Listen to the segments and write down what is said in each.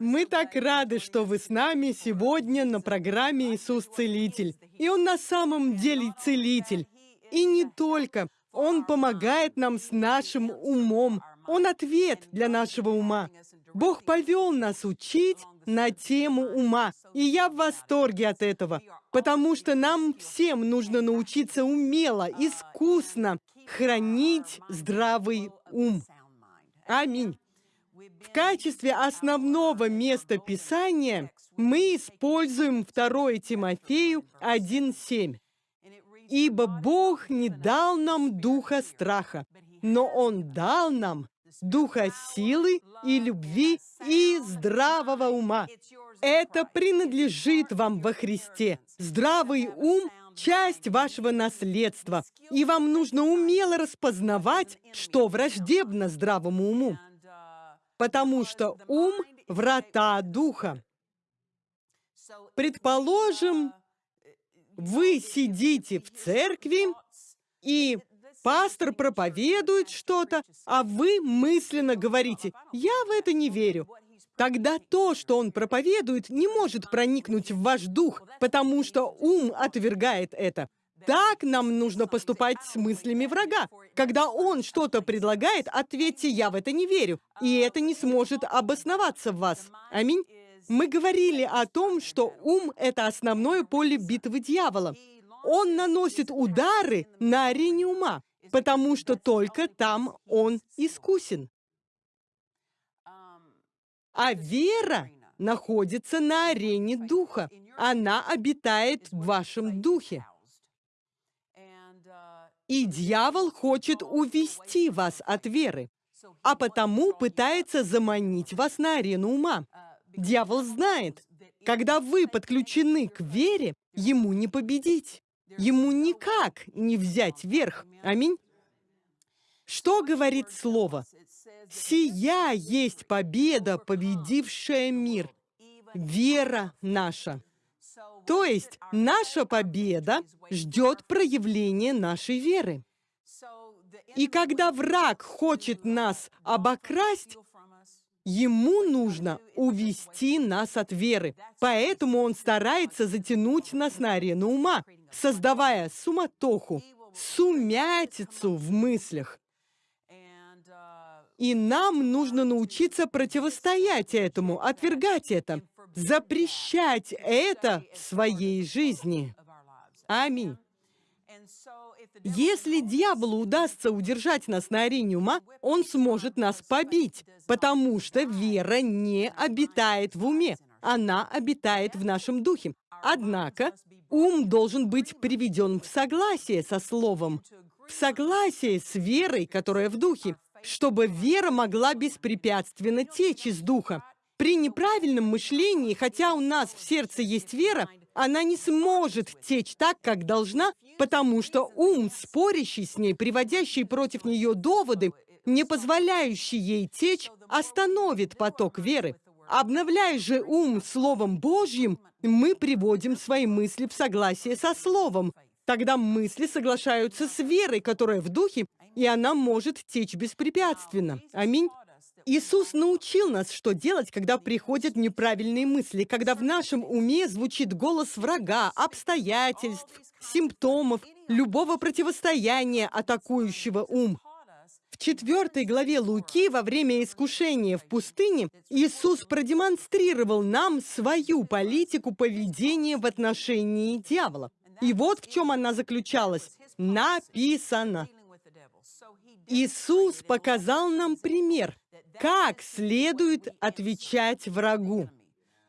Мы так рады, что вы с нами сегодня на программе «Иисус Целитель». И Он на самом деле Целитель. И не только. Он помогает нам с нашим умом. Он ответ для нашего ума. Бог повел нас учить на тему ума. И я в восторге от этого, потому что нам всем нужно научиться умело, искусно хранить здравый ум. Аминь. В качестве основного места Писания мы используем 2 Тимофею 1.7. «Ибо Бог не дал нам духа страха, но Он дал нам духа силы и любви и здравого ума. Это принадлежит вам во Христе. Здравый ум – часть вашего наследства, и вам нужно умело распознавать, что враждебно здравому уму потому что ум — врата духа. Предположим, вы сидите в церкви, и пастор проповедует что-то, а вы мысленно говорите, «Я в это не верю». Тогда то, что он проповедует, не может проникнуть в ваш дух, потому что ум отвергает это. Так нам нужно поступать с мыслями врага. Когда он что-то предлагает, ответьте «я в это не верю», и это не сможет обосноваться в вас. Аминь. Мы говорили о том, что ум — это основное поле битвы дьявола. Он наносит удары на арене ума, потому что только там он искусен. А вера находится на арене духа. Она обитает в вашем духе. И дьявол хочет увести вас от веры, а потому пытается заманить вас на арену ума. Дьявол знает, когда вы подключены к вере, ему не победить. Ему никак не взять верх. Аминь. Что говорит Слово? «Сия есть победа, победившая мир, вера наша». То есть наша победа ждет проявления нашей веры. И когда враг хочет нас обокрасть, ему нужно увести нас от веры. Поэтому он старается затянуть нас на арену ума, создавая суматоху, сумятицу в мыслях. И нам нужно научиться противостоять этому, отвергать это, запрещать это в своей жизни. Аминь. Если дьяволу удастся удержать нас на арене ума, он сможет нас побить, потому что вера не обитает в уме, она обитает в нашем духе. Однако ум должен быть приведен в согласие со Словом, в согласие с верой, которая в духе, чтобы вера могла беспрепятственно течь из духа. При неправильном мышлении, хотя у нас в сердце есть вера, она не сможет течь так, как должна, потому что ум, спорящий с ней, приводящий против нее доводы, не позволяющий ей течь, остановит поток веры. Обновляя же ум Словом Божьим, мы приводим свои мысли в согласие со Словом. Тогда мысли соглашаются с верой, которая в духе, и она может течь беспрепятственно. Аминь. Иисус научил нас, что делать, когда приходят неправильные мысли, когда в нашем уме звучит голос врага, обстоятельств, симптомов, любого противостояния, атакующего ум. В четвертой главе Луки во время искушения в пустыне Иисус продемонстрировал нам свою политику поведения в отношении дьявола. И вот в чем она заключалась. Написано. Иисус показал нам пример, как следует отвечать врагу.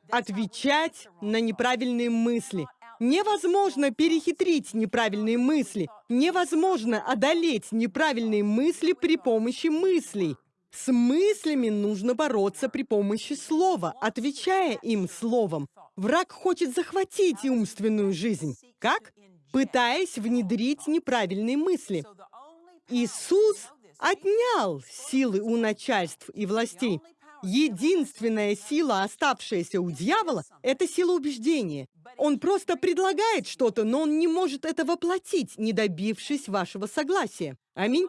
Отвечать на неправильные мысли. Невозможно перехитрить неправильные мысли. Невозможно одолеть неправильные мысли при помощи мыслей. С мыслями нужно бороться при помощи слова, отвечая им словом. Враг хочет захватить умственную жизнь. Как? Пытаясь внедрить неправильные мысли. Иисус отнял силы у начальств и властей. Единственная сила, оставшаяся у дьявола, это сила убеждения. Он просто предлагает что-то, но он не может это воплотить, не добившись вашего согласия. Аминь.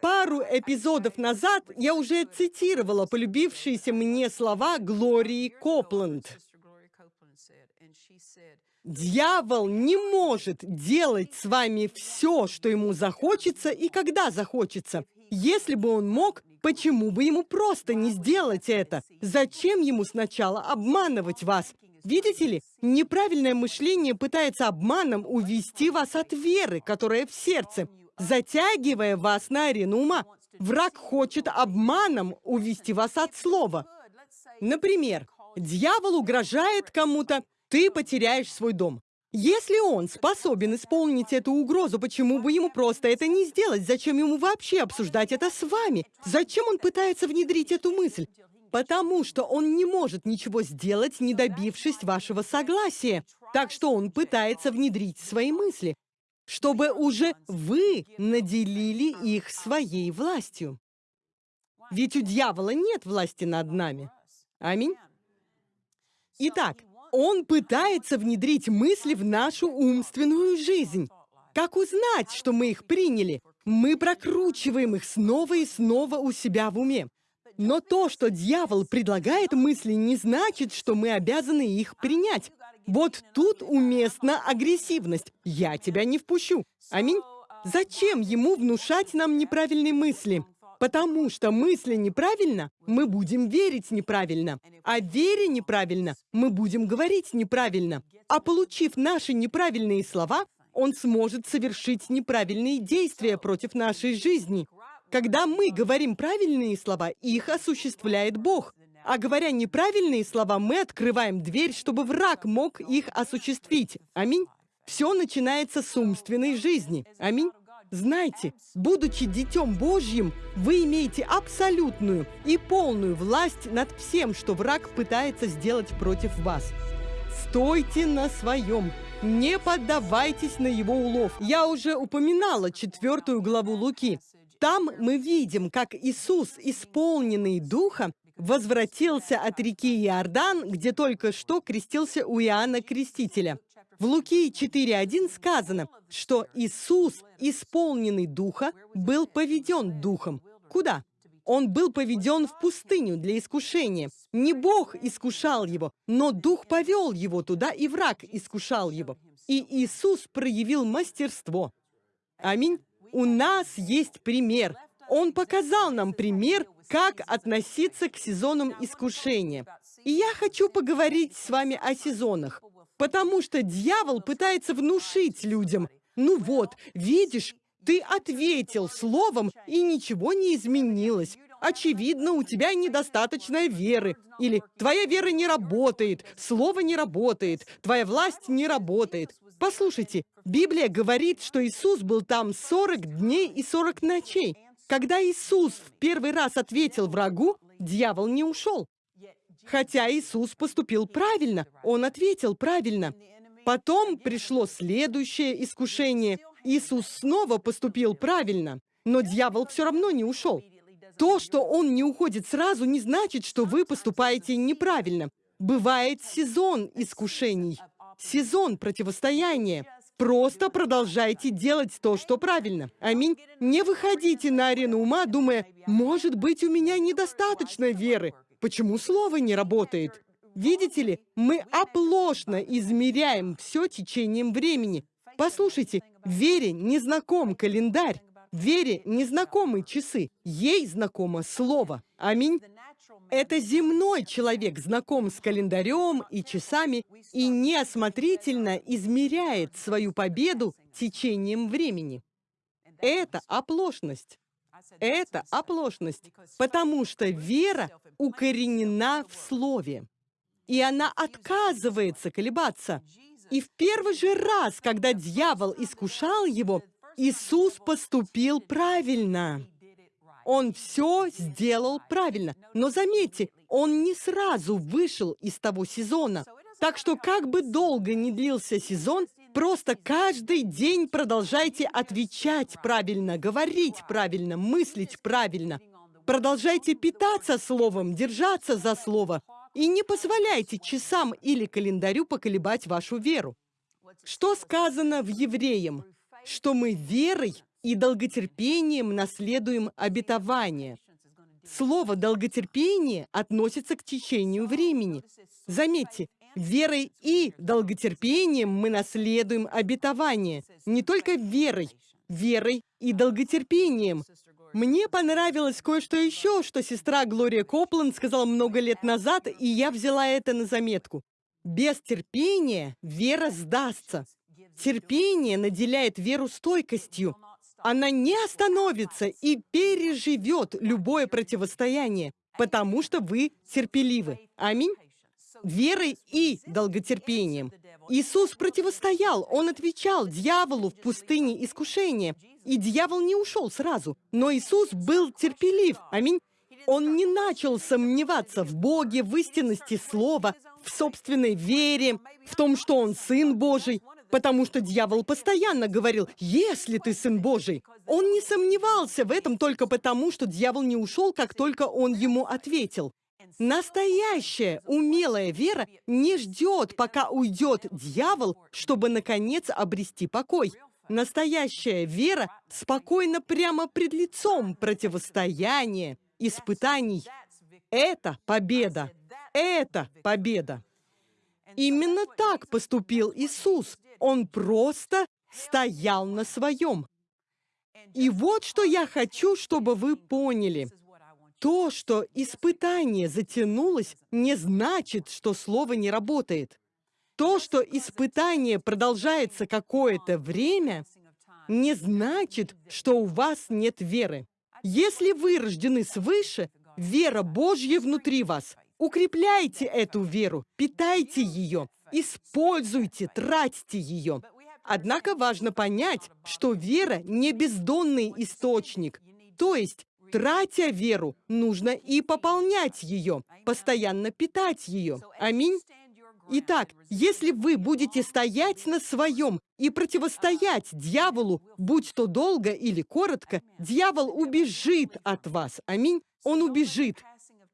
Пару эпизодов назад я уже цитировала полюбившиеся мне слова Глории Копланд. Дьявол не может делать с вами все, что ему захочется и когда захочется. Если бы он мог, почему бы ему просто не сделать это? Зачем ему сначала обманывать вас? Видите ли, неправильное мышление пытается обманом увести вас от веры, которая в сердце, затягивая вас на арену ума. Враг хочет обманом увести вас от слова. Например, дьявол угрожает кому-то, ты потеряешь свой дом. Если он способен исполнить эту угрозу, почему бы ему просто это не сделать? Зачем ему вообще обсуждать это с вами? Зачем он пытается внедрить эту мысль? Потому что он не может ничего сделать, не добившись вашего согласия. Так что он пытается внедрить свои мысли, чтобы уже вы наделили их своей властью. Ведь у дьявола нет власти над нами. Аминь. Итак, он пытается внедрить мысли в нашу умственную жизнь. Как узнать, что мы их приняли? Мы прокручиваем их снова и снова у себя в уме. Но то, что дьявол предлагает мысли, не значит, что мы обязаны их принять. Вот тут уместна агрессивность. Я тебя не впущу. Аминь. Зачем ему внушать нам неправильные мысли? Потому что мысли неправильно, мы будем верить неправильно. А вере неправильно, мы будем говорить неправильно. А получив наши неправильные слова, он сможет совершить неправильные действия против нашей жизни. Когда мы говорим правильные слова, их осуществляет Бог. А говоря неправильные слова, мы открываем дверь, чтобы враг мог их осуществить. Аминь. Все начинается с умственной жизни. Аминь. Знайте, будучи Детем Божьим, вы имеете абсолютную и полную власть над всем, что враг пытается сделать против вас. Стойте на своем, не поддавайтесь на его улов. Я уже упоминала четвертую главу Луки. Там мы видим, как Иисус, исполненный Духа, возвратился от реки Иордан, где только что крестился у Иоанна Крестителя. В Луки 4.1 сказано, что Иисус, исполненный Духа, был поведен Духом. Куда? Он был поведен в пустыню для искушения. Не Бог искушал его, но Дух повел его туда, и враг искушал его. И Иисус проявил мастерство. Аминь. У нас есть пример. Он показал нам пример, как относиться к сезонам искушения. И я хочу поговорить с вами о сезонах. Потому что дьявол пытается внушить людям, ну вот, видишь, ты ответил словом, и ничего не изменилось. Очевидно, у тебя недостаточно веры. Или твоя вера не работает, слово не работает, твоя власть не работает. Послушайте, Библия говорит, что Иисус был там 40 дней и 40 ночей. Когда Иисус в первый раз ответил врагу, дьявол не ушел. Хотя Иисус поступил правильно, Он ответил правильно. Потом пришло следующее искушение. Иисус снова поступил правильно, но дьявол все равно не ушел. То, что он не уходит сразу, не значит, что вы поступаете неправильно. Бывает сезон искушений, сезон противостояния. Просто продолжайте делать то, что правильно. Аминь. Не выходите на арену ума, думая, может быть, у меня недостаточно веры. Почему слово не работает? Видите ли, мы оплошно измеряем все течением времени. Послушайте, Вере не знаком календарь, Вере не знакомы часы, ей знакомо слово. Аминь. Это земной человек знаком с календарем и часами и неосмотрительно измеряет свою победу течением времени. Это оплошность. Это оплошность, потому что вера укоренена в Слове, и она отказывается колебаться. И в первый же раз, когда дьявол искушал его, Иисус поступил правильно. Он все сделал правильно. Но заметьте, он не сразу вышел из того сезона. Так что как бы долго ни длился сезон, Просто каждый день продолжайте отвечать правильно, говорить правильно, мыслить правильно. Продолжайте питаться словом, держаться за слово. И не позволяйте часам или календарю поколебать вашу веру. Что сказано в Евреям? Что мы верой и долготерпением наследуем обетование. Слово «долготерпение» относится к течению времени. Заметьте, верой и долготерпением мы наследуем обетование. Не только верой, верой и долготерпением. Мне понравилось кое-что еще, что сестра Глория Копланд сказала много лет назад, и я взяла это на заметку. Без терпения вера сдастся. Терпение наделяет веру стойкостью. Она не остановится и переживет любое противостояние, потому что вы терпеливы. Аминь. Верой и долготерпением. Иисус противостоял, Он отвечал дьяволу в пустыне искушения. И дьявол не ушел сразу, но Иисус был терпелив. Аминь. Он не начал сомневаться в Боге, в истинности Слова, в собственной вере, в том, что Он Сын Божий, потому что дьявол постоянно говорил, «Если ты Сын Божий». Он не сомневался в этом только потому, что дьявол не ушел, как только он ему ответил. Настоящая умелая вера не ждет, пока уйдет дьявол, чтобы, наконец, обрести покой. Настоящая вера спокойно прямо пред лицом противостояния, испытаний. Это победа. Это победа. Именно так поступил Иисус. Он просто стоял на своем. И вот что я хочу, чтобы вы поняли. То, что испытание затянулось, не значит, что слово не работает. То, что испытание продолжается какое-то время, не значит, что у вас нет веры. Если вы рождены свыше, вера Божья внутри вас. Укрепляйте эту веру, питайте ее, используйте, тратьте ее. Однако важно понять, что вера не бездонный источник. То есть, тратя веру, нужно и пополнять ее, постоянно питать ее. Аминь. Итак, если вы будете стоять на своем и противостоять дьяволу, будь то долго или коротко, дьявол убежит от вас. Аминь. Он убежит.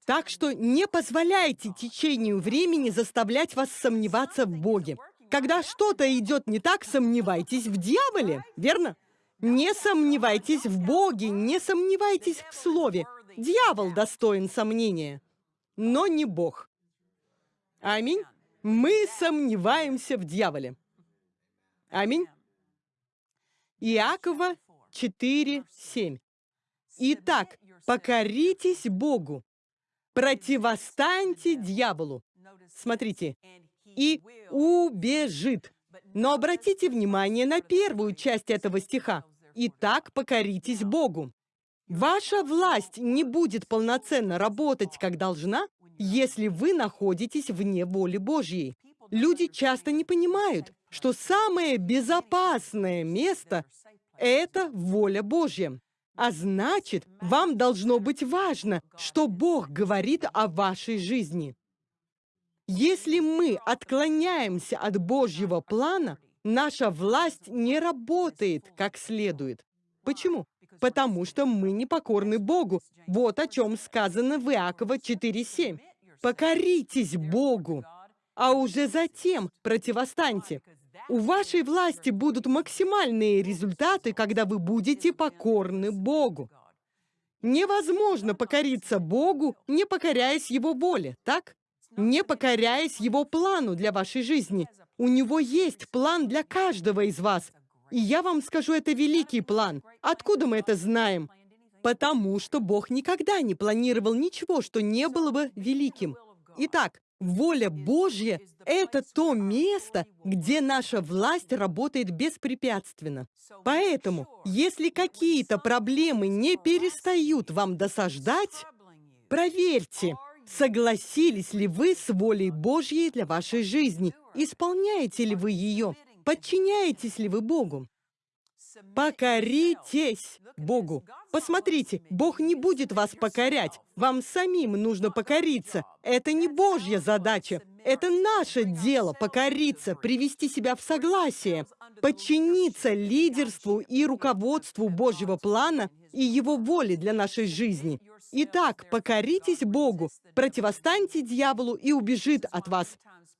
Так что не позволяйте течению времени заставлять вас сомневаться в Боге. Когда что-то идет не так, сомневайтесь в дьяволе, верно? Не сомневайтесь в Боге, не сомневайтесь в Слове. Дьявол достоин сомнения, но не Бог. Аминь. Мы сомневаемся в дьяволе. Аминь. Иакова 4:7. Итак, покоритесь Богу, противостаньте дьяволу. Смотрите, и убежит. Но обратите внимание на первую часть этого стиха. «Итак, покоритесь Богу». Ваша власть не будет полноценно работать, как должна, если вы находитесь вне воли Божьей. Люди часто не понимают, что самое безопасное место – это воля Божья. А значит, вам должно быть важно, что Бог говорит о вашей жизни. Если мы отклоняемся от Божьего плана, наша власть не работает как следует. Почему? Потому что мы не покорны Богу. Вот о чем сказано в Иакова 4.7. «Покоритесь Богу, а уже затем противостаньте». У вашей власти будут максимальные результаты, когда вы будете покорны Богу. Невозможно покориться Богу, не покоряясь Его воле, так? Не покоряясь его плану для вашей жизни. У него есть план для каждого из вас. И я вам скажу, это великий план. Откуда мы это знаем? Потому что Бог никогда не планировал ничего, что не было бы великим. Итак, воля Божья — это то место, где наша власть работает беспрепятственно. Поэтому, если какие-то проблемы не перестают вам досаждать, проверьте, Согласились ли вы с волей Божьей для вашей жизни? Исполняете ли вы ее? Подчиняетесь ли вы Богу? Покоритесь Богу. Посмотрите, Бог не будет вас покорять. Вам самим нужно покориться. Это не Божья задача. Это наше дело покориться, привести себя в согласие, подчиниться лидерству и руководству Божьего плана и Его воли для нашей жизни. Итак, покоритесь Богу, противостаньте дьяволу и убежит от вас.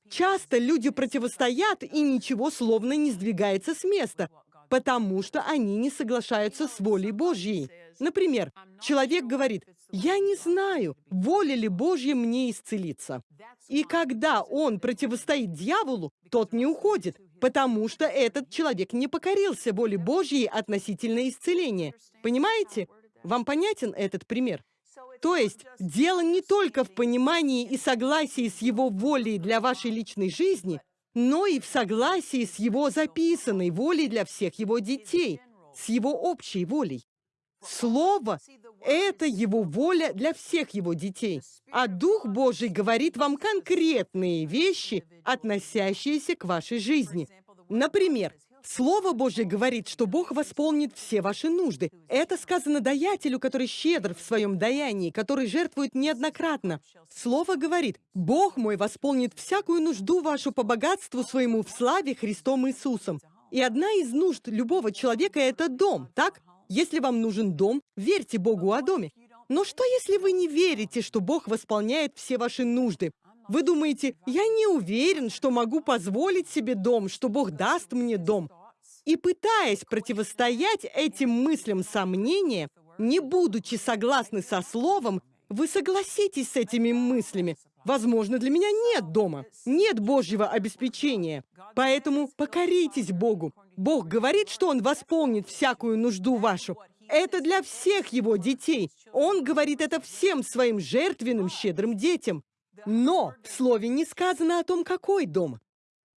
Часто люди противостоят, и ничего словно не сдвигается с места. потому что они не соглашаются с волей Божьей. Например, человек говорит, «Я не знаю, воля ли Божья мне исцелиться». И когда он противостоит дьяволу, тот не уходит, потому что этот человек не покорился воле Божьей относительно исцеления. Понимаете? Вам понятен этот пример? То есть дело не только в понимании и согласии с его волей для вашей личной жизни, но и в согласии с его записанной волей для всех его детей, с его общей волей. Слово — это его воля для всех его детей. А Дух Божий говорит вам конкретные вещи, относящиеся к вашей жизни. Например, Слово Божье говорит, что Бог восполнит все ваши нужды. Это сказано даятелю, который щедр в своем даянии, который жертвует неоднократно. Слово говорит, Бог мой восполнит всякую нужду вашу по богатству своему в славе Христом Иисусом. И одна из нужд любого человека — это дом, так? Если вам нужен дом, верьте Богу о доме. Но что, если вы не верите, что Бог восполняет все ваши нужды? Вы думаете, я не уверен, что могу позволить себе дом, что Бог даст мне дом. И пытаясь противостоять этим мыслям сомнения, не будучи согласны со словом, вы согласитесь с этими мыслями. Возможно, для меня нет дома, нет Божьего обеспечения. Поэтому покоритесь Богу. Бог говорит, что Он восполнит всякую нужду вашу. Это для всех Его детей. Он говорит это всем своим жертвенным, щедрым детям. Но в слове не сказано о том, какой дом.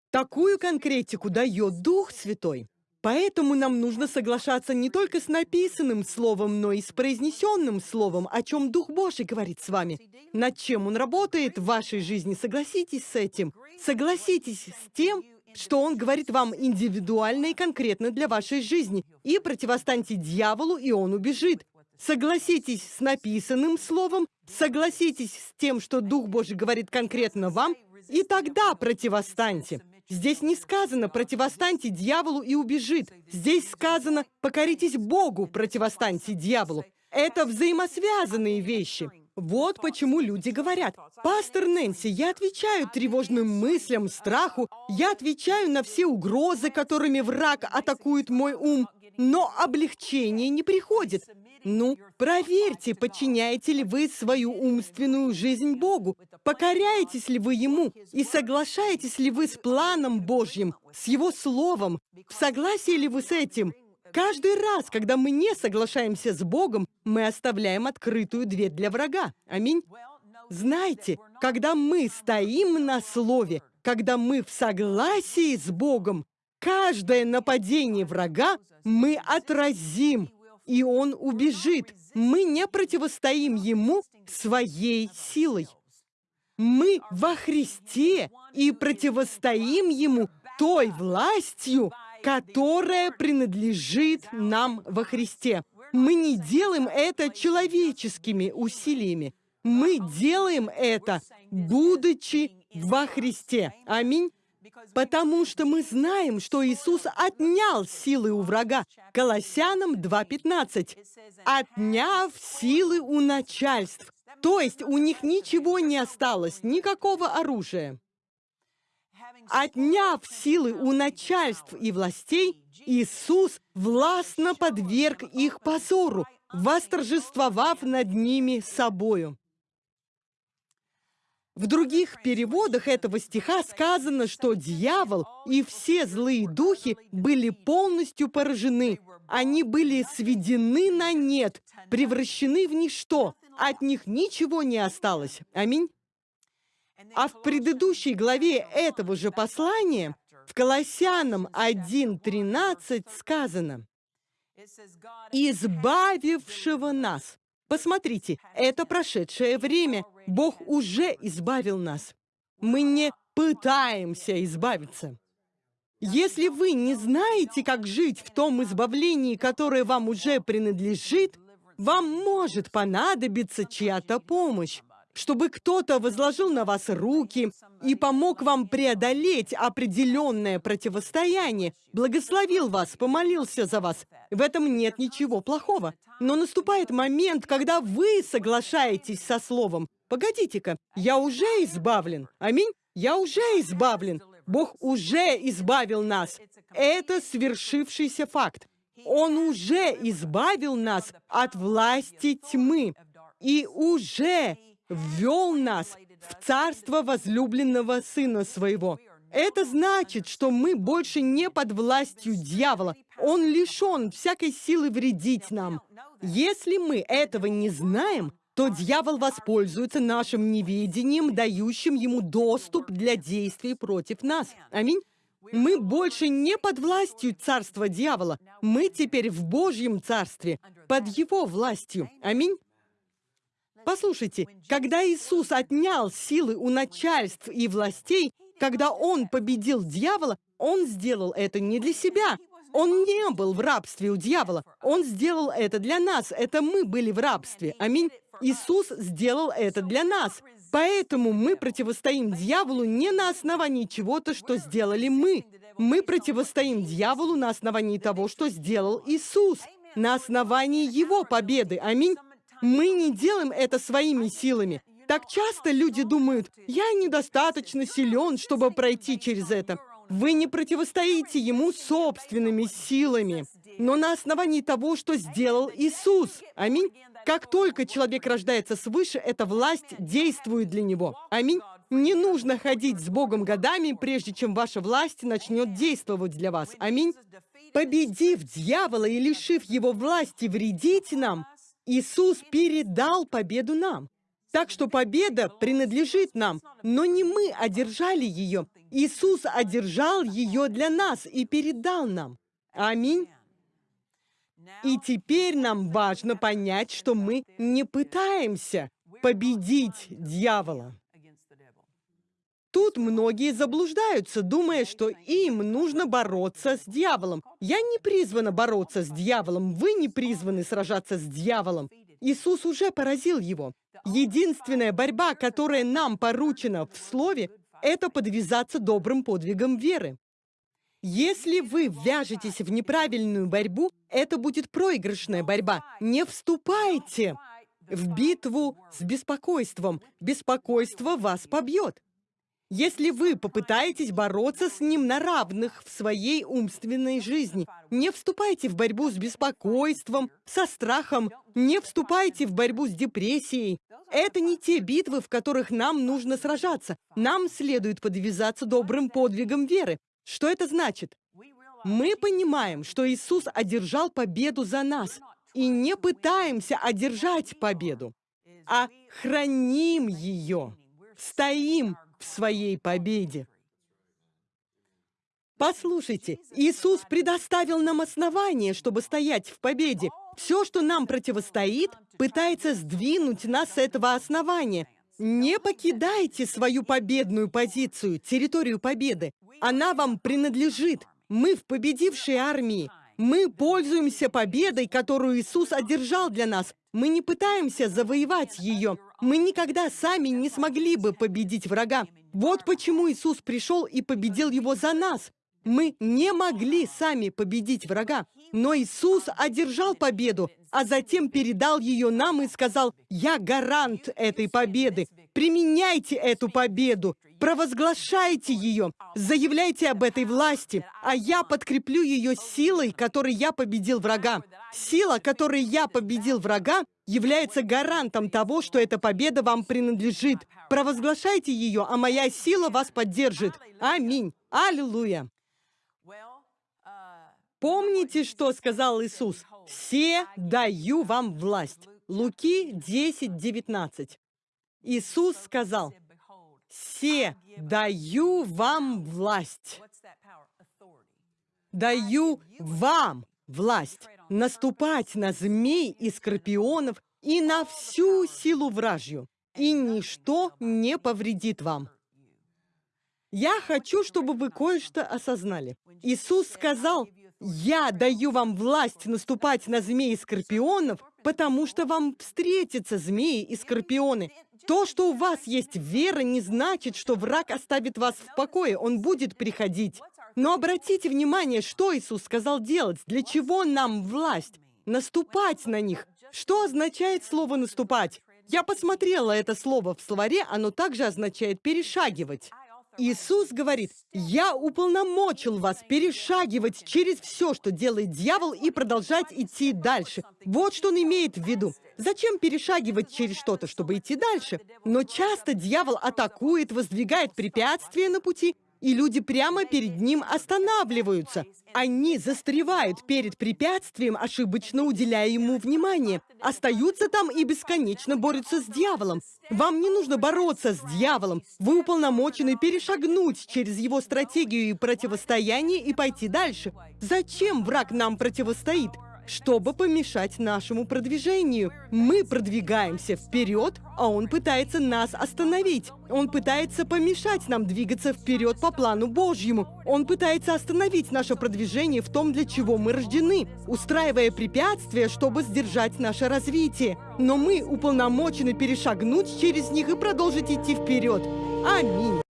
Такую конкретику дает Дух Святой. Поэтому нам нужно соглашаться не только с написанным словом, но и с произнесенным словом, о чем Дух Божий говорит с вами. Над чем Он работает в вашей жизни, согласитесь с этим. Согласитесь с тем, что Он говорит вам индивидуально и конкретно для вашей жизни. И противостаньте дьяволу, и он убежит. Согласитесь с написанным словом, согласитесь с тем, что Дух Божий говорит конкретно вам, и тогда противостаньте. Здесь не сказано «противостаньте дьяволу и убежит». Здесь сказано «покоритесь Богу, противостаньте дьяволу». Это взаимосвязанные вещи. Вот почему люди говорят, «Пастор Нэнси, я отвечаю тревожным мыслям, страху, я отвечаю на все угрозы, которыми враг атакует мой ум, но облегчение не приходит. Ну, проверьте, подчиняете ли вы свою умственную жизнь Богу, покоряетесь ли вы Ему и соглашаетесь ли вы с планом Божьим, с Его Словом, в согласии ли вы с этим. Каждый раз, когда мы не соглашаемся с Богом, мы оставляем открытую дверь для врага. Аминь. Знаете, когда мы стоим на Слове, когда мы в согласии с Богом, каждое нападение врага мы отразим и он убежит. Мы не противостоим ему своей силой. Мы во Христе и противостоим ему той властью, которая принадлежит нам во Христе. Мы не делаем это человеческими усилиями. Мы делаем это, будучи во Христе. Аминь. Потому что мы знаем, что Иисус отнял силы у врага. Колоссянам 2.15. Отняв силы у начальств. То есть у них ничего не осталось, никакого оружия. Отняв силы у начальств и властей, Иисус властно подверг их позору, восторжествовав над ними собою. В других переводах этого стиха сказано, что дьявол и все злые духи были полностью поражены. Они были сведены на нет, превращены в ничто. От них ничего не осталось. Аминь. А в предыдущей главе этого же послания, в Колоссянам 1.13 сказано, «Избавившего нас Посмотрите, это прошедшее время. Бог уже избавил нас. Мы не пытаемся избавиться. Если вы не знаете, как жить в том избавлении, которое вам уже принадлежит, вам может понадобиться чья-то помощь чтобы кто-то возложил на вас руки и помог вам преодолеть определенное противостояние, благословил вас, помолился за вас. В этом нет ничего плохого. Но наступает момент, когда вы соглашаетесь со словом. Погодите-ка, я уже избавлен. Аминь. Я уже избавлен. Бог уже избавил нас. Это свершившийся факт. Он уже избавил нас от власти тьмы и уже ввел нас в царство возлюбленного Сына Своего. Это значит, что мы больше не под властью дьявола. Он лишен всякой силы вредить нам. Если мы этого не знаем, то дьявол воспользуется нашим неведением, дающим ему доступ для действий против нас. Аминь. Мы больше не под властью царства дьявола. Мы теперь в Божьем царстве, под его властью. Аминь. Послушайте, когда Иисус отнял силы у начальств и властей, когда Он победил дьявола, Он сделал это не для себя. Он не был в рабстве у дьявола. Он сделал это для нас. Это мы были в рабстве. Аминь. Иисус сделал это для нас. Поэтому мы противостоим дьяволу не на основании чего-то, что сделали мы. Мы противостоим дьяволу на основании того, что сделал Иисус, на основании Его победы. Аминь. Мы не делаем это своими силами. Так часто люди думают, я недостаточно силен, чтобы пройти через это. Вы не противостоите ему собственными силами, но на основании того, что сделал Иисус. Аминь. Как только человек рождается свыше, эта власть действует для него. Аминь. Не нужно ходить с Богом годами, прежде чем ваша власть начнет действовать для вас. Аминь. Победив дьявола и лишив его власти вредить нам, Иисус передал победу нам. Так что победа принадлежит нам, но не мы одержали ее. Иисус одержал ее для нас и передал нам. Аминь. И теперь нам важно понять, что мы не пытаемся победить дьявола. Тут многие заблуждаются, думая, что им нужно бороться с дьяволом. Я не призвана бороться с дьяволом, вы не призваны сражаться с дьяволом. Иисус уже поразил его. Единственная борьба, которая нам поручена в Слове, это подвязаться добрым подвигом веры. Если вы вяжетесь в неправильную борьбу, это будет проигрышная борьба. Не вступайте в битву с беспокойством. Беспокойство вас побьет. Если вы попытаетесь бороться с ним на равных в своей умственной жизни, не вступайте в борьбу с беспокойством, со страхом, не вступайте в борьбу с депрессией. Это не те битвы, в которых нам нужно сражаться. Нам следует подвязаться добрым подвигом веры. Что это значит? Мы понимаем, что Иисус одержал победу за нас, и не пытаемся одержать победу, а храним ее, стоим в своей победе. Послушайте, Иисус предоставил нам основание, чтобы стоять в победе. Все, что нам противостоит, пытается сдвинуть нас с этого основания. Не покидайте свою победную позицию, территорию победы. Она вам принадлежит. Мы в победившей армии. Мы пользуемся победой, которую Иисус одержал для нас. Мы не пытаемся завоевать ее. Мы никогда сами не смогли бы победить врага. Вот почему Иисус пришел и победил его за нас. Мы не могли сами победить врага, но Иисус одержал победу, а затем передал ее нам и сказал, «Я гарант этой победы. Применяйте эту победу, провозглашайте ее, заявляйте об этой власти, а я подкреплю ее силой, которой я победил врага. Сила, которой я победил врага, является гарантом того, что эта победа вам принадлежит. Провозглашайте ее, а моя сила вас поддержит. Аминь. Аллилуйя. Помните, что сказал Иисус? «Все даю вам власть». Луки 10, 19. Иисус сказал, «Все даю вам власть». Даю вам власть наступать на змей и скорпионов и на всю силу вражью, и ничто не повредит вам. Я хочу, чтобы вы кое-что осознали. Иисус сказал, «Я даю вам власть наступать на змей и скорпионов, потому что вам встретятся змеи и скорпионы. То, что у вас есть вера, не значит, что враг оставит вас в покое, он будет приходить. Но обратите внимание, что Иисус сказал делать, для чего нам власть? Наступать на них. Что означает слово «наступать»? Я посмотрела это слово в словаре, оно также означает «перешагивать». Иисус говорит, «Я уполномочил вас перешагивать через все, что делает дьявол, и продолжать идти дальше». Вот что он имеет в виду. Зачем перешагивать через что-то, чтобы идти дальше? Но часто дьявол атакует, воздвигает препятствия на пути, и люди прямо перед ним останавливаются. Они застревают перед препятствием, ошибочно уделяя ему внимание. Остаются там и бесконечно борются с дьяволом. Вам не нужно бороться с дьяволом. Вы уполномочены перешагнуть через его стратегию и противостояние и пойти дальше. Зачем враг нам противостоит? Чтобы помешать нашему продвижению. Мы продвигаемся вперед, а он пытается нас остановить. Он пытается помешать нам двигаться вперед по плану Божьему. Он пытается остановить наше продвижение в том, для чего мы рождены, устраивая препятствия, чтобы сдержать наше развитие. Но мы уполномочены перешагнуть через них и продолжить идти вперед. Аминь.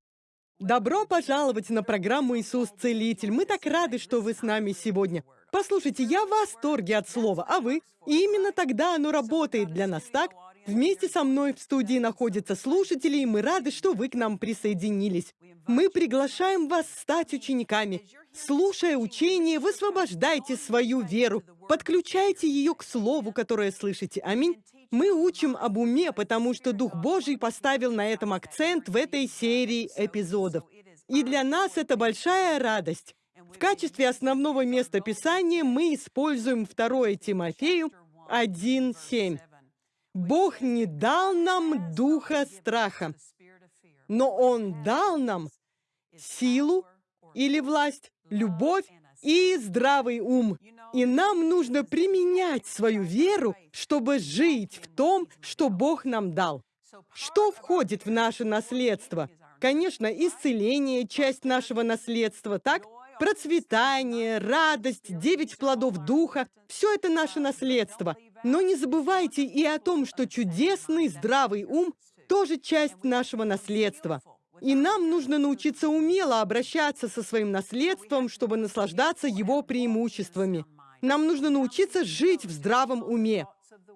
Добро пожаловать на программу «Иисус Целитель». Мы так рады, что вы с нами сегодня. Послушайте, я в восторге от слова, а вы? И именно тогда оно работает для нас, так? Вместе со мной в студии находятся слушатели, и мы рады, что вы к нам присоединились. Мы приглашаем вас стать учениками. Слушая учение, высвобождайте свою веру, подключайте ее к слову, которое слышите. Аминь. Мы учим об уме, потому что Дух Божий поставил на этом акцент в этой серии эпизодов. И для нас это большая радость. В качестве основного места Писания мы используем 2 Тимофею 1.7. Бог не дал нам духа страха, но Он дал нам силу или власть, любовь и здравый ум. И нам нужно применять свою веру, чтобы жить в том, что Бог нам дал. Что входит в наше наследство? Конечно, исцеление – часть нашего наследства, так? Процветание, радость, девять плодов духа – все это наше наследство. Но не забывайте и о том, что чудесный здравый ум – тоже часть нашего наследства. И нам нужно научиться умело обращаться со своим наследством, чтобы наслаждаться его преимуществами. Нам нужно научиться жить в здравом уме.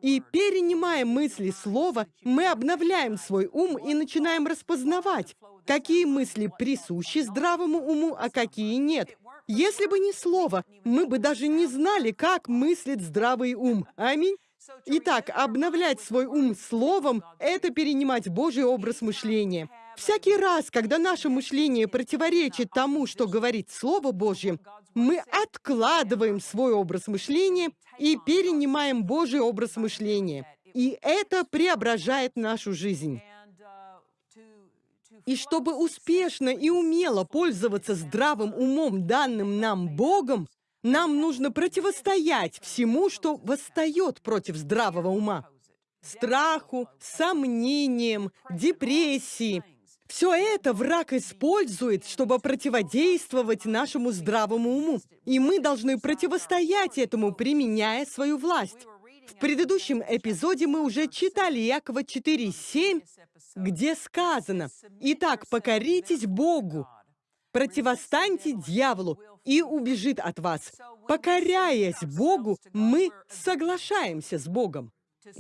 И перенимая мысли слова, мы обновляем свой ум и начинаем распознавать, какие мысли присущи здравому уму, а какие нет. Если бы не слово, мы бы даже не знали, как мыслит здравый ум. Аминь. Итак, обновлять свой ум словом – это перенимать Божий образ мышления. Всякий раз, когда наше мышление противоречит тому, что говорит Слово Божье, мы откладываем свой образ мышления и перенимаем Божий образ мышления. И это преображает нашу жизнь. И чтобы успешно и умело пользоваться здравым умом, данным нам Богом, нам нужно противостоять всему, что восстает против здравого ума. Страху, сомнениям, депрессии. Все это враг использует, чтобы противодействовать нашему здравому уму. И мы должны противостоять этому, применяя свою власть. В предыдущем эпизоде мы уже читали Якова 4.7, где сказано, «Итак, покоритесь Богу, противостаньте дьяволу, и убежит от вас». Покоряясь Богу, мы соглашаемся с Богом.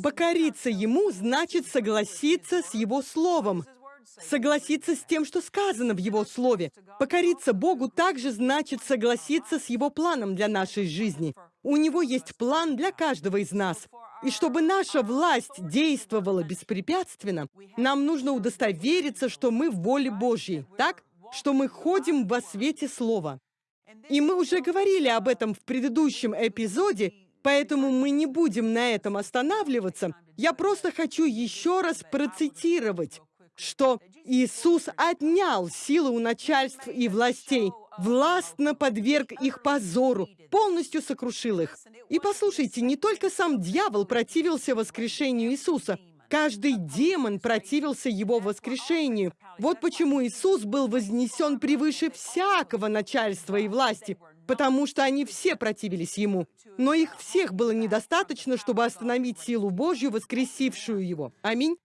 Покориться Ему значит согласиться с Его Словом, согласиться с тем, что сказано в Его Слове. Покориться Богу также значит согласиться с Его планом для нашей жизни. У Него есть план для каждого из нас. И чтобы наша власть действовала беспрепятственно, нам нужно удостовериться, что мы в воле Божьей, так? Что мы ходим во свете Слова. И мы уже говорили об этом в предыдущем эпизоде, поэтому мы не будем на этом останавливаться. Я просто хочу еще раз процитировать, что Иисус отнял силы у начальств и властей, властно подверг их позору, полностью сокрушил их. И послушайте, не только сам дьявол противился воскрешению Иисуса, каждый демон противился его воскрешению. Вот почему Иисус был вознесен превыше всякого начальства и власти, потому что они все противились ему. Но их всех было недостаточно, чтобы остановить силу Божью, воскресившую его. Аминь.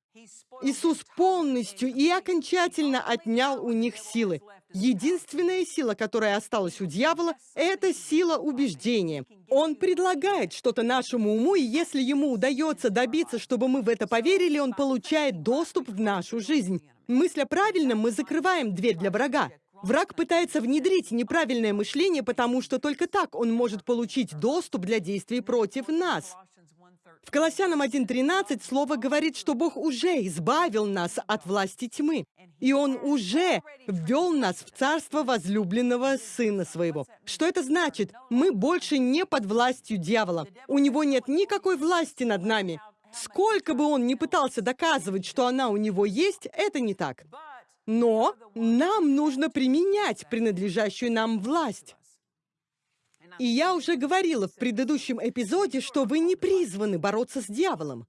Иисус полностью и окончательно отнял у них силы. Единственная сила, которая осталась у дьявола, это сила убеждения. Он предлагает что-то нашему уму, и если ему удается добиться, чтобы мы в это поверили, он получает доступ в нашу жизнь. Мысля правильно, мы закрываем дверь для врага. Враг пытается внедрить неправильное мышление, потому что только так он может получить доступ для действий против нас. В Колоссянам 1.13 слово говорит, что Бог уже избавил нас от власти тьмы, и Он уже ввел нас в царство возлюбленного Сына Своего. Что это значит? Мы больше не под властью дьявола. У него нет никакой власти над нами. Сколько бы он ни пытался доказывать, что она у него есть, это не так. Но нам нужно применять принадлежащую нам власть. И я уже говорила в предыдущем эпизоде, что вы не призваны бороться с дьяволом.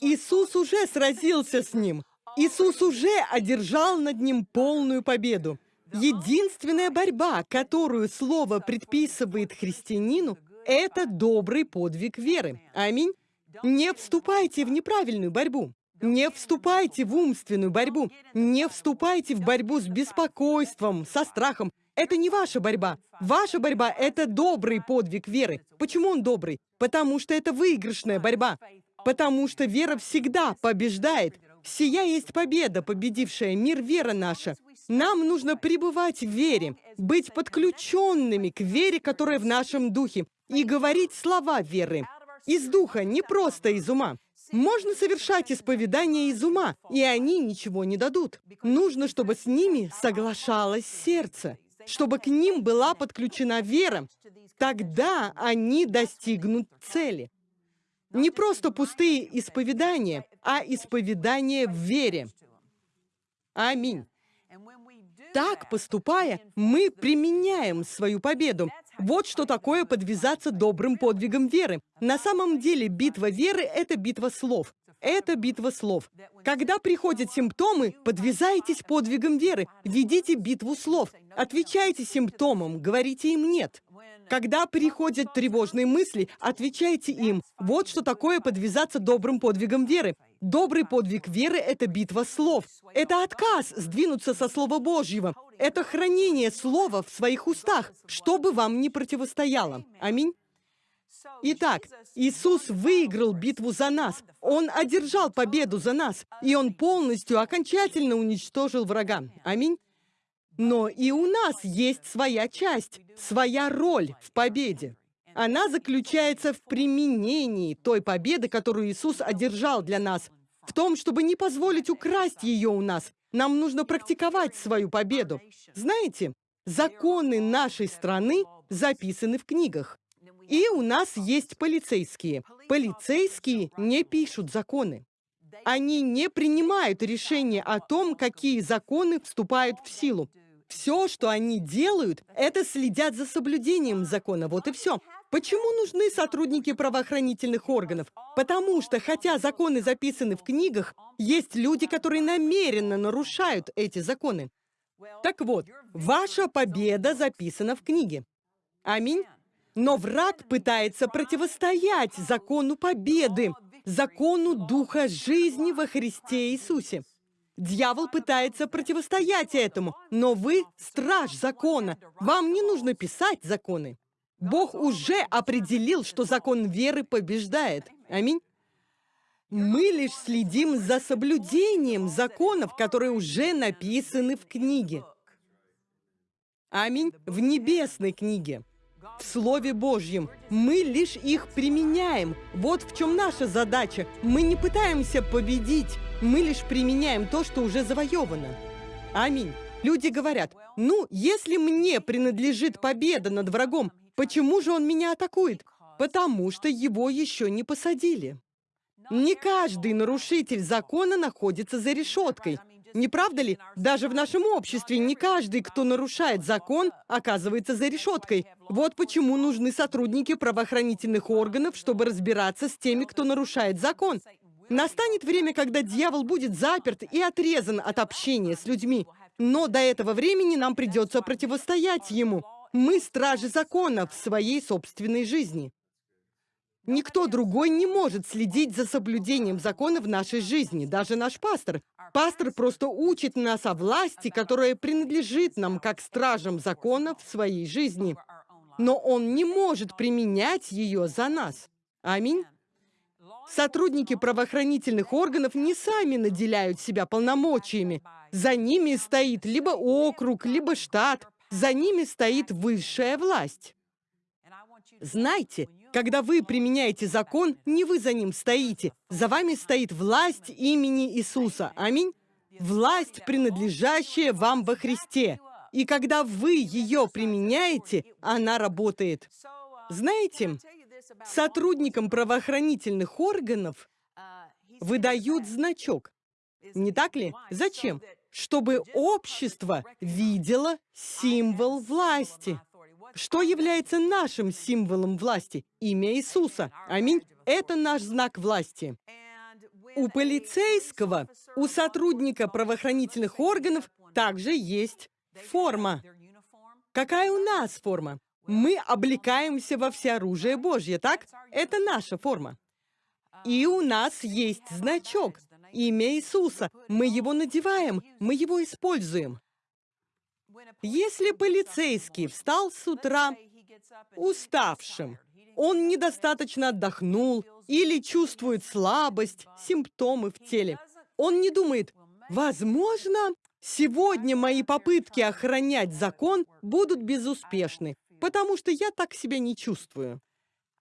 Иисус уже сразился с ним. Иисус уже одержал над ним полную победу. Единственная борьба, которую Слово предписывает христианину, это добрый подвиг веры. Аминь. Не вступайте в неправильную борьбу. Не вступайте в умственную борьбу. Не вступайте в борьбу с беспокойством, со страхом. Это не ваша борьба. Ваша борьба — это добрый подвиг веры. Почему он добрый? Потому что это выигрышная борьба. Потому что вера всегда побеждает. Сия есть победа, победившая мир, вера наша. Нам нужно пребывать в вере, быть подключенными к вере, которая в нашем духе, и говорить слова веры. Из духа, не просто из ума. Можно совершать исповедания из ума, и они ничего не дадут. Нужно, чтобы с ними соглашалось сердце чтобы к ним была подключена вера. Тогда они достигнут цели. Не просто пустые исповедания, а исповедания в вере. Аминь. Так поступая, мы применяем свою победу. Вот что такое подвязаться добрым подвигом веры. На самом деле битва веры — это битва слов. Это битва слов. Когда приходят симптомы, подвязайтесь подвигом веры, ведите битву слов, отвечайте симптомам, говорите им «нет». Когда приходят тревожные мысли, отвечайте им. Вот что такое подвязаться добрым подвигом веры. Добрый подвиг веры — это битва слов. Это отказ сдвинуться со Слова Божьего. Это хранение Слова в своих устах, что бы вам ни противостояло. Аминь. Итак, Иисус выиграл битву за нас. Он одержал победу за нас. И Он полностью, окончательно уничтожил врага. Аминь. Но и у нас есть своя часть, своя роль в победе. Она заключается в применении той победы, которую Иисус одержал для нас, в том, чтобы не позволить украсть ее у нас. Нам нужно практиковать свою победу. Знаете, законы нашей страны записаны в книгах. И у нас есть полицейские. Полицейские не пишут законы. Они не принимают решения о том, какие законы вступают в силу. Все, что они делают, это следят за соблюдением закона. Вот и все. Почему нужны сотрудники правоохранительных органов? Потому что, хотя законы записаны в книгах, есть люди, которые намеренно нарушают эти законы. Так вот, ваша победа записана в книге. Аминь. Но враг пытается противостоять закону победы, закону Духа жизни во Христе Иисусе. Дьявол пытается противостоять этому, но вы страж закона. Вам не нужно писать законы. Бог уже определил, что закон веры побеждает. Аминь. Мы лишь следим за соблюдением законов, которые уже написаны в книге. Аминь. В небесной книге в Слове Божьем. Мы лишь их применяем. Вот в чем наша задача. Мы не пытаемся победить, мы лишь применяем то, что уже завоевано. Аминь. Люди говорят, ну, если мне принадлежит победа над врагом, почему же он меня атакует? Потому что его еще не посадили. Не каждый нарушитель закона находится за решеткой. Не правда ли? Даже в нашем обществе не каждый, кто нарушает закон, оказывается за решеткой. Вот почему нужны сотрудники правоохранительных органов, чтобы разбираться с теми, кто нарушает закон. Настанет время, когда дьявол будет заперт и отрезан от общения с людьми. Но до этого времени нам придется противостоять ему. Мы стражи закона в своей собственной жизни. Никто другой не может следить за соблюдением закона в нашей жизни, даже наш пастор. Пастор просто учит нас о власти, которая принадлежит нам как стражам закона в своей жизни. Но он не может применять ее за нас. Аминь. Сотрудники правоохранительных органов не сами наделяют себя полномочиями. За ними стоит либо округ, либо штат. За ними стоит высшая власть. Знайте, когда вы применяете закон, не вы за ним стоите. За вами стоит власть имени Иисуса. Аминь. Власть, принадлежащая вам во Христе. И когда вы ее применяете, она работает. Знаете, сотрудникам правоохранительных органов выдают значок. Не так ли? Зачем? Чтобы общество видело символ власти. Что является нашим символом власти? Имя Иисуса. Аминь. Это наш знак власти. У полицейского, у сотрудника правоохранительных органов также есть форма. Какая у нас форма? Мы облекаемся во всеоружие Божье, так? Это наша форма. И у нас есть значок, имя Иисуса. Мы его надеваем, мы его используем. Если полицейский встал с утра уставшим, он недостаточно отдохнул или чувствует слабость, симптомы в теле, он не думает, возможно, сегодня мои попытки охранять закон будут безуспешны, потому что я так себя не чувствую.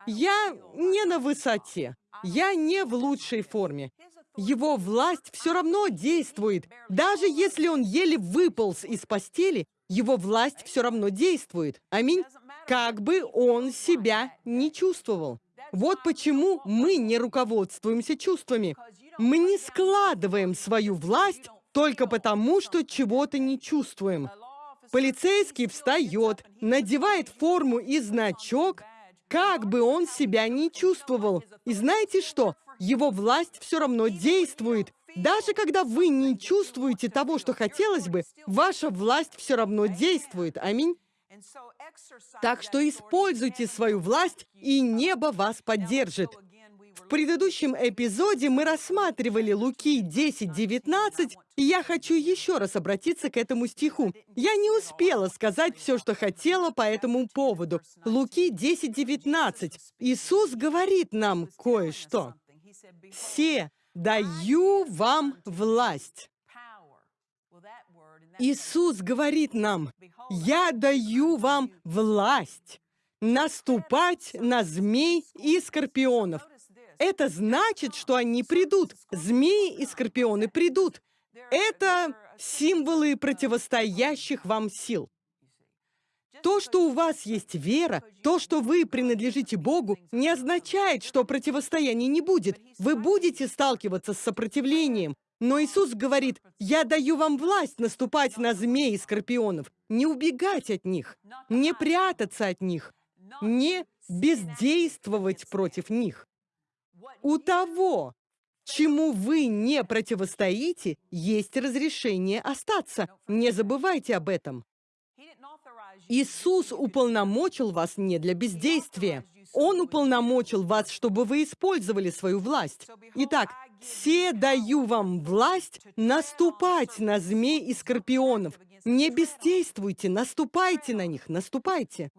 Я не на высоте, я не в лучшей форме. Его власть все равно действует. Даже если он еле выполз из постели, его власть все равно действует. Аминь. Как бы он себя не чувствовал. Вот почему мы не руководствуемся чувствами. Мы не складываем свою власть только потому, что чего-то не чувствуем. Полицейский встает, надевает форму и значок, как бы он себя не чувствовал. И знаете что? Его власть все равно действует. Даже когда вы не чувствуете того, что хотелось бы, ваша власть все равно действует. Аминь. Так что используйте свою власть, и небо вас поддержит. В предыдущем эпизоде мы рассматривали Луки 10.19, и я хочу еще раз обратиться к этому стиху. Я не успела сказать все, что хотела по этому поводу. Луки 10.19. Иисус говорит нам кое-что. «Все даю вам власть». Иисус говорит нам, «Я даю вам власть наступать на змей и скорпионов». Это значит, что они придут. Змеи и скорпионы придут. Это символы противостоящих вам сил. То, что у вас есть вера, то, что вы принадлежите Богу, не означает, что противостояния не будет. Вы будете сталкиваться с сопротивлением. Но Иисус говорит, «Я даю вам власть наступать на змей и скорпионов, не убегать от них, не прятаться от них, не бездействовать против них. У того, чему вы не противостоите, есть разрешение остаться. Не забывайте об этом. Иисус уполномочил вас не для бездействия. Он уполномочил вас, чтобы вы использовали свою власть. Итак, «Се даю вам власть наступать на змей и скорпионов». Не бездействуйте, наступайте на них, наступайте.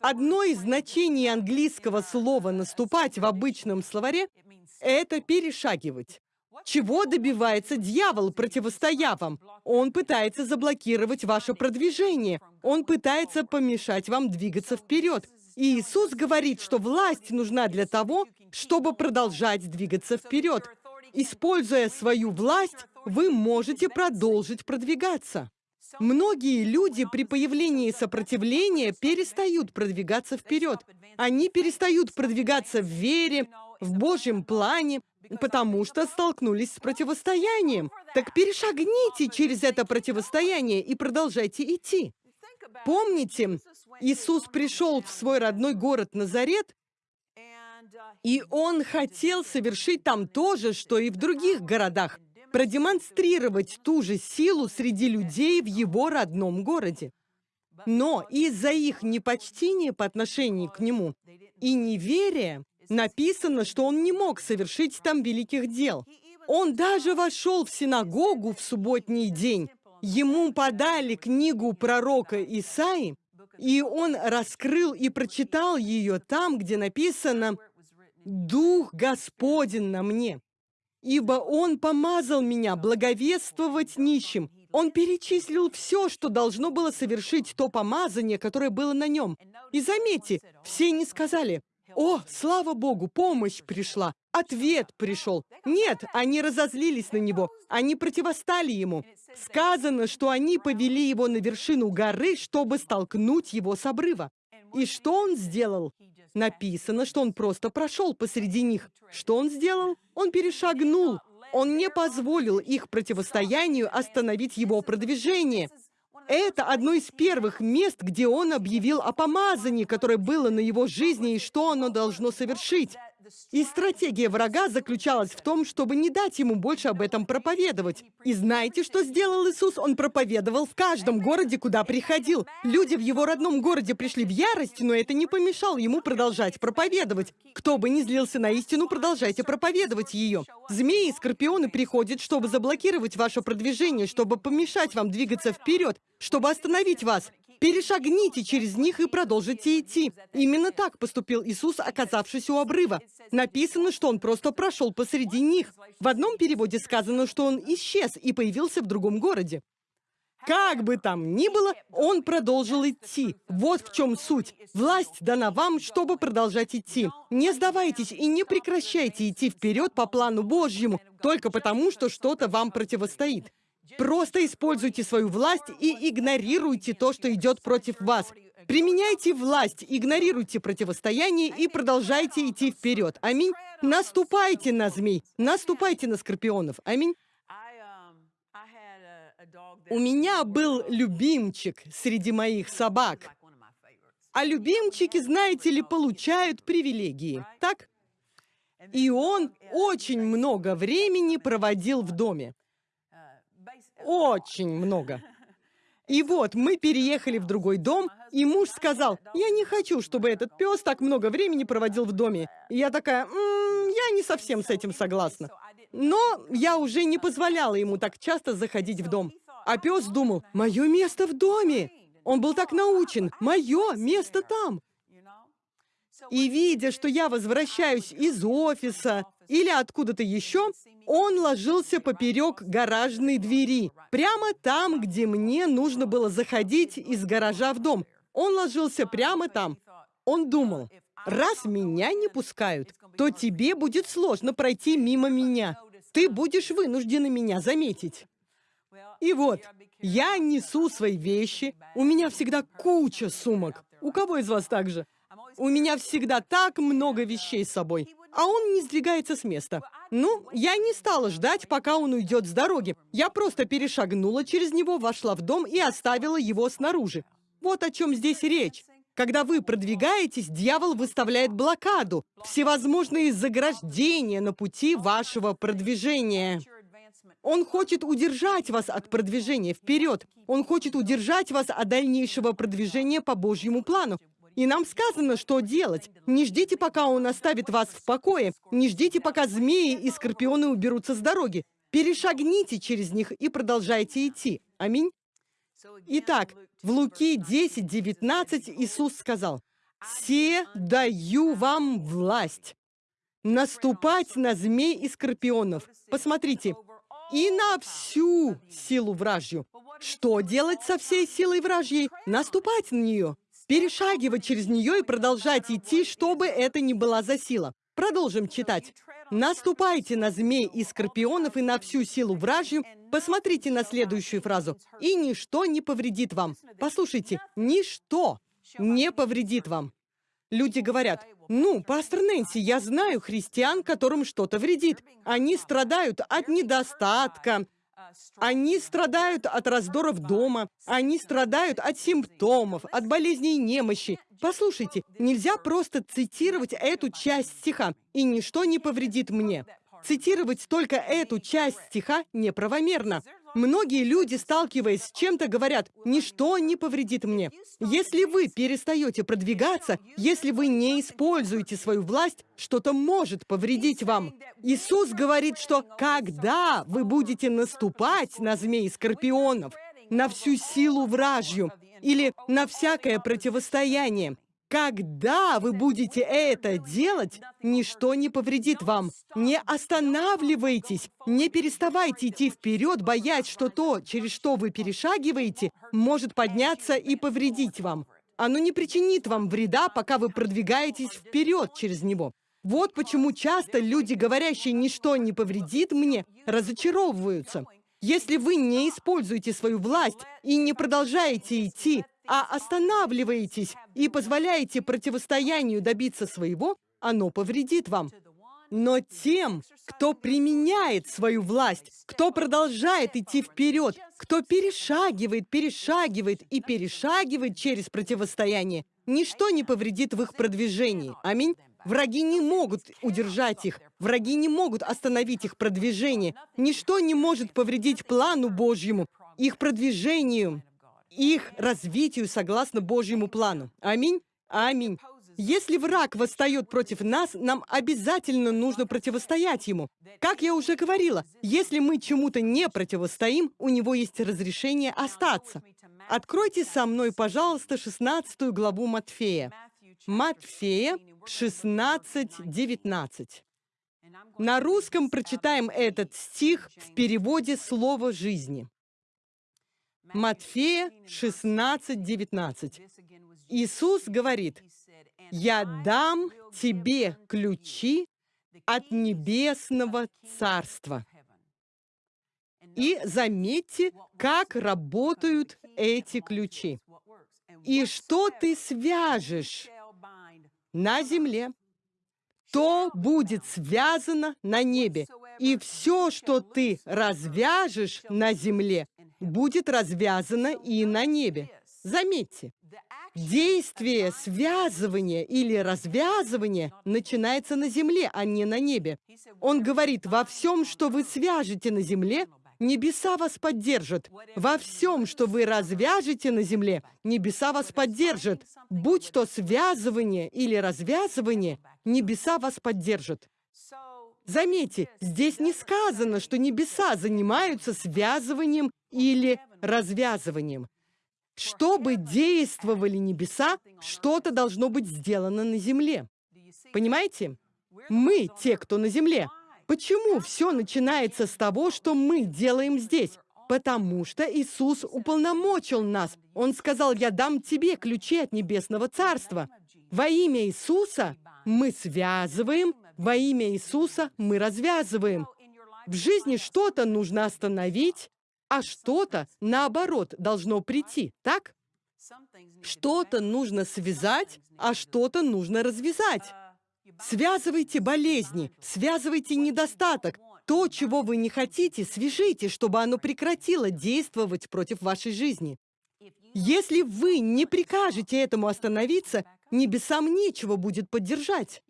Одно из значений английского слова «наступать» в обычном словаре – это перешагивать. Чего добивается дьявол, противостоя вам? Он пытается заблокировать ваше продвижение. Он пытается помешать вам двигаться вперед. И Иисус говорит, что власть нужна для того, чтобы продолжать двигаться вперед. Используя свою власть, вы можете продолжить продвигаться. Многие люди при появлении сопротивления перестают продвигаться вперед. Они перестают продвигаться в вере, в Божьем плане, потому что столкнулись с противостоянием. Так перешагните через это противостояние и продолжайте идти. Помните, Иисус пришел в свой родной город Назарет, и Он хотел совершить там то же, что и в других городах продемонстрировать ту же силу среди людей в его родном городе. Но из-за их непочтения по отношению к нему и неверия написано, что он не мог совершить там великих дел. Он даже вошел в синагогу в субботний день. Ему подали книгу пророка Исаи, и он раскрыл и прочитал ее там, где написано «Дух Господень на мне, ибо Он помазал меня благовествовать нищим, Он перечислил все, что должно было совершить то помазание, которое было на нем. И заметьте, все не сказали, «О, слава Богу, помощь пришла, ответ пришел». Нет, они разозлились на него, они противостали ему. Сказано, что они повели его на вершину горы, чтобы столкнуть его с обрыва. И что он сделал? Написано, что он просто прошел посреди них. Что он сделал? Он перешагнул. Он не позволил их противостоянию остановить его продвижение. Это одно из первых мест, где он объявил о помазании, которое было на его жизни и что оно должно совершить. И стратегия врага заключалась в том, чтобы не дать ему больше об этом проповедовать. И знаете, что сделал Иисус? Он проповедовал в каждом городе, куда приходил. Люди в его родном городе пришли в ярость, но это не помешало ему продолжать проповедовать. Кто бы ни злился на истину, продолжайте проповедовать ее. Змеи и скорпионы приходят, чтобы заблокировать ваше продвижение, чтобы помешать вам двигаться вперед, чтобы остановить вас. Перешагните через них и продолжите идти. Именно так поступил Иисус, оказавшись у обрыва. Написано, что он просто прошел посреди них. В одном переводе сказано, что он исчез и появился в другом городе. Как бы там ни было, он продолжил идти. Вот в чем суть. Власть дана вам, чтобы продолжать идти. Не сдавайтесь и не прекращайте идти вперед по плану Божьему, только потому, что что-то вам противостоит. Просто используйте свою власть и игнорируйте то, что идет против вас. Применяйте власть, игнорируйте противостояние и продолжайте идти вперед. Аминь. Наступайте на змей, наступайте на скорпионов. Аминь. У меня был любимчик среди моих собак. А любимчики, знаете ли, получают привилегии, так? И он очень много времени проводил в доме. Очень много. И вот мы переехали в другой дом, и муж сказал, я не хочу, чтобы этот пес так много времени проводил в доме. И я такая, М -м, я не совсем с этим согласна. Но я уже не позволяла ему так часто заходить в дом. А пес думал, мое место в доме. Он был так научен, мое место там. И видя, что я возвращаюсь из офиса или откуда-то еще, он ложился поперек гаражной двери, прямо там, где мне нужно было заходить из гаража в дом. Он ложился прямо там. Он думал, раз меня не пускают, то тебе будет сложно пройти мимо меня. Ты будешь вынуждена меня заметить. И вот, я несу свои вещи, у меня всегда куча сумок. У кого из вас так же? У меня всегда так много вещей с собой, а он не сдвигается с места. Ну, я не стала ждать, пока он уйдет с дороги. Я просто перешагнула через него, вошла в дом и оставила его снаружи. Вот о чем здесь речь. Когда вы продвигаетесь, дьявол выставляет блокаду, всевозможные заграждения на пути вашего продвижения. Он хочет удержать вас от продвижения вперед. Он хочет удержать вас от дальнейшего продвижения по Божьему плану. И нам сказано, что делать. Не ждите, пока он оставит вас в покое. Не ждите, пока змеи и скорпионы уберутся с дороги. Перешагните через них и продолжайте идти. Аминь. Итак, в Луки 10, 19 Иисус сказал, «Се даю вам власть наступать на змей и скорпионов». Посмотрите, и на всю силу вражью. Что делать со всей силой вражьей? Наступать на нее, перешагивать через нее и продолжать идти, чтобы это ни была за сила. Продолжим читать. Наступайте на змей и скорпионов и на всю силу вражью. Посмотрите на следующую фразу. И ничто не повредит вам. Послушайте, ничто не повредит вам. Люди говорят, ну, пастор Нэнси, я знаю христиан, которым что-то вредит. Они страдают от недостатка, они страдают от раздоров дома, они страдают от симптомов, от болезней и немощи. Послушайте, нельзя просто цитировать эту часть стиха, и ничто не повредит мне. Цитировать только эту часть стиха неправомерно. Многие люди, сталкиваясь с чем-то, говорят, «Ничто не повредит мне». Если вы перестаете продвигаться, если вы не используете свою власть, что-то может повредить вам. Иисус говорит, что когда вы будете наступать на змей скорпионов, на всю силу вражью или на всякое противостояние, Когда вы будете это делать, ничто не повредит вам. Не останавливайтесь, не переставайте идти вперед, боясь, что то, через что вы перешагиваете, может подняться и повредить вам. Оно не причинит вам вреда, пока вы продвигаетесь вперед через него. Вот почему часто люди, говорящие «ничто не повредит мне», разочаровываются. Если вы не используете свою власть и не продолжаете идти, а останавливаетесь и позволяете противостоянию добиться своего, оно повредит вам. Но тем, кто применяет свою власть, кто продолжает идти вперед, кто перешагивает, перешагивает и перешагивает через противостояние, ничто не повредит в их продвижении. Аминь. Враги не могут удержать их, враги не могут остановить их продвижение. Ничто не может повредить плану Божьему, их продвижению, их развитию согласно Божьему плану. Аминь. Аминь. Если враг восстает против нас, нам обязательно нужно противостоять ему. Как я уже говорила, если мы чему-то не противостоим, у него есть разрешение остаться. Откройте со мной, пожалуйста, 16 главу Матфея. Матфея 16, 19. На русском прочитаем этот стих в переводе «Слово жизни». Матфея 16, 19. Иисус говорит, «Я дам тебе ключи от небесного царства». И заметьте, как работают эти ключи. И что ты свяжешь на земле, то будет связано на небе. И все, что ты развяжешь на земле, будет развязано и на небе. Заметьте, действие связывания или развязывания начинается на земле, а не на небе. Он говорит, во всем, что вы свяжете на земле, небеса вас поддержат. Во всем, что вы развяжете на земле, небеса вас поддержат. Будь то связывание или развязывание, небеса вас поддержат. Заметьте, здесь не сказано, что небеса занимаются связыванием или развязыванием. Чтобы действовали небеса, что-то должно быть сделано на земле. Понимаете? Мы те, кто на земле. Почему все начинается с того, что мы делаем здесь? Потому что Иисус уполномочил нас. Он сказал, я дам тебе ключи от Небесного Царства. Во имя Иисуса мы связываем, во имя Иисуса мы развязываем. В жизни что-то нужно остановить, а что-то, наоборот, должно прийти, так? Что-то нужно связать, а что-то нужно развязать. Связывайте болезни, связывайте недостаток. То, чего вы не хотите, свяжите, чтобы оно прекратило действовать против вашей жизни. Если вы не прикажете этому остановиться, небесам нечего будет поддержать.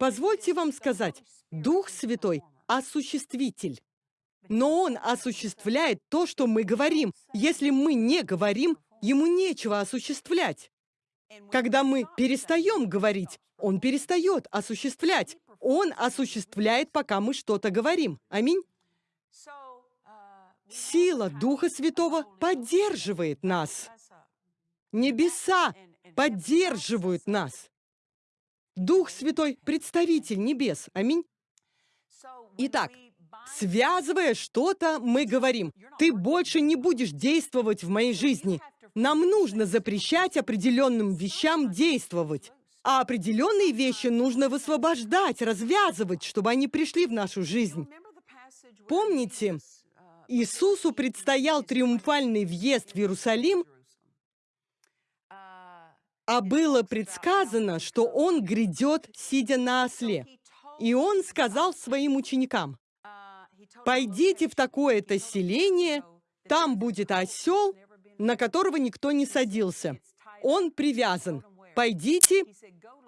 Позвольте вам сказать, Дух Святой – осуществитель. Но Он осуществляет то, что мы говорим. Если мы не говорим, Ему нечего осуществлять. Когда мы перестаем говорить, Он перестает осуществлять. Он осуществляет, пока мы что-то говорим. Аминь. Сила Духа Святого поддерживает нас. Небеса поддерживают нас. Дух Святой – представитель небес. Аминь. Итак, Связывая что-то, мы говорим, ты больше не будешь действовать в моей жизни. Нам нужно запрещать определенным вещам действовать. А определенные вещи нужно высвобождать, развязывать, чтобы они пришли в нашу жизнь. Помните, Иисусу предстоял триумфальный въезд в Иерусалим, а было предсказано, что Он грядет, сидя на осле. И Он сказал своим ученикам, Пойдите в такое-то селение, там будет осел, на которого никто не садился. Он привязан. Пойдите,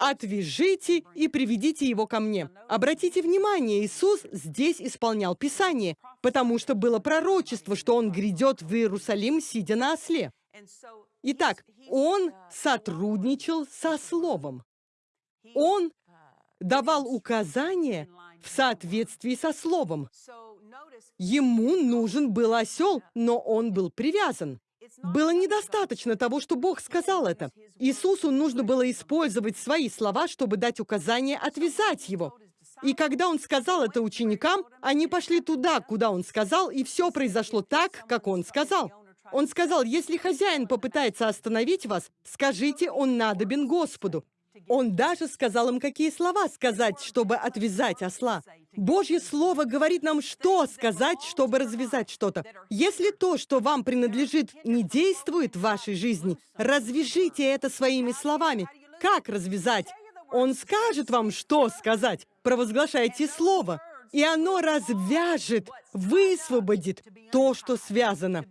отвяжите и приведите его ко мне. Обратите внимание, Иисус здесь исполнял Писание, потому что было пророчество, что Он грядет в Иерусалим, сидя на осле. Итак, Он сотрудничал со Словом. Он давал указания в соответствии со Словом. Ему нужен был осел, но он был привязан. Было недостаточно того, что Бог сказал это. Иисусу нужно было использовать свои слова, чтобы дать указание отвязать его. И когда он сказал это ученикам, они пошли туда, куда он сказал, и все произошло так, как он сказал. Он сказал, если хозяин попытается остановить вас, скажите, он надобен Господу. Он даже сказал им, какие слова сказать, чтобы отвязать осла. Божье Слово говорит нам, что сказать, чтобы развязать что-то. Если то, что вам принадлежит, не действует в вашей жизни, развяжите это своими словами. Как развязать? Он скажет вам, что сказать. Провозглашайте Слово. И оно развяжет, высвободит то, что связано.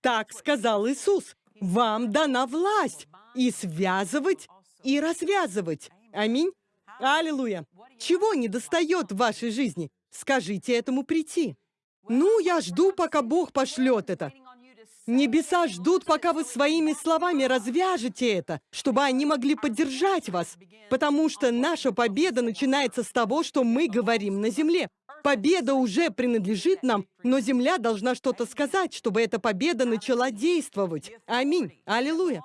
Так сказал Иисус. Вам дана власть и связывать, и развязывать. Аминь. Аллилуйя. Чего не достает в вашей жизни? Скажите этому прийти. Ну, я жду, пока Бог пошлет это. Небеса ждут, пока вы своими словами развяжете это, чтобы они могли поддержать вас. Потому что наша победа начинается с того, что мы говорим на земле. Победа уже принадлежит нам, но земля должна что-то сказать, чтобы эта победа начала действовать. Аминь. Аллилуйя.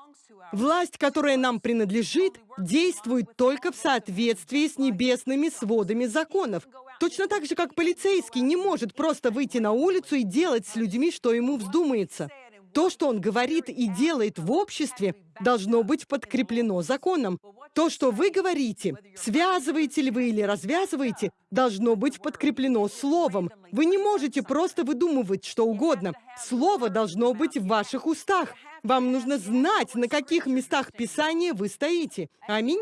Власть, которая нам принадлежит, действует только в соответствии с небесными сводами законов. Точно так же, как полицейский не может просто выйти на улицу и делать с людьми, что ему вздумается. То, что он говорит и делает в обществе, должно быть подкреплено законом. То, что вы говорите, связываете ли вы или развязываете, должно быть подкреплено словом. Вы не можете просто выдумывать что угодно. Слово должно быть в ваших устах. Вам нужно знать, на каких местах Писания вы стоите. Аминь.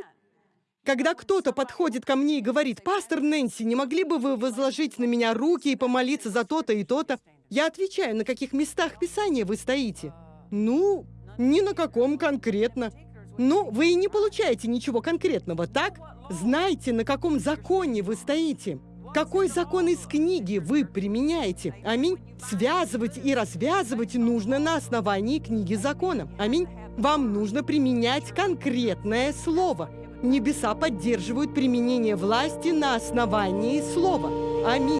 Когда кто-то подходит ко мне и говорит, «Пастор Нэнси, не могли бы вы возложить на меня руки и помолиться за то-то и то-то?» Я отвечаю, на каких местах Писания вы стоите. Ну, ни на каком конкретно. Ну, вы и не получаете ничего конкретного, так? Знайте, на каком законе вы стоите. Какой закон из книги вы применяете? Аминь. Связывать и развязывать нужно на основании книги закона. Аминь. Вам нужно применять конкретное слово. Небеса поддерживают применение власти на основании слова. Аминь.